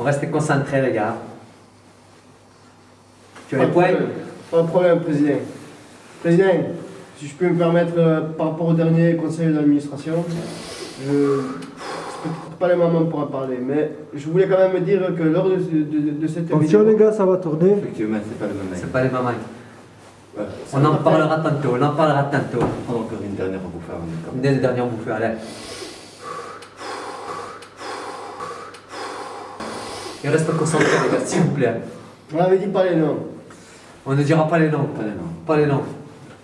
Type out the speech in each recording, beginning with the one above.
On reste concentrés, les gars. Tu as Pas les de points problème. Pas de problème, Président. Président, si je peux me permettre, euh, par rapport au dernier conseil d'administration, je... Peut-être pas les moments pour en parler, mais je voulais quand même dire que lors de, de, de cette Attention les gars, ça va tourner. Effectivement, c'est pas le même mec. C'est pas les mamans. Ouais. On en parlera tantôt, on en parlera tantôt. Prends encore une dernière bouffée Une des dernières bouffées, allez. Il reste concentré, les gars, s'il vous plaît. On avait dit pas les noms. On ne dira pas les noms. Pas les noms. Pas les noms.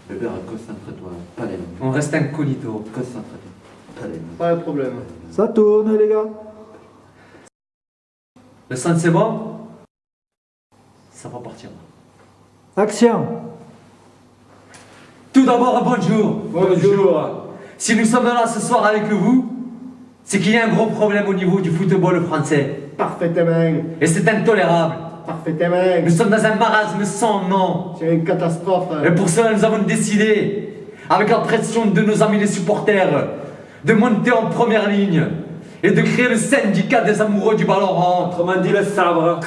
Bébé, concentre-toi. Pas les noms. On reste incognito. Concentre-toi. Pas les noms. Pas de problème. Ça tourne les gars. Le son, c'est bon? Ça va partir. Action. Tout d'abord, bonjour. Bonjour. Si nous sommes là ce soir avec vous, c'est qu'il y a un gros problème au niveau du football français. Parfaitement. Et c'est intolérable. Parfaitement. Nous sommes dans un marasme sans nom. C'est une catastrophe. Et pour cela, nous avons décidé, avec la pression de nos amis les supporters, de monter en première ligne et de créer le syndicat des amoureux du ballon rond. Autrement dit, le sabre.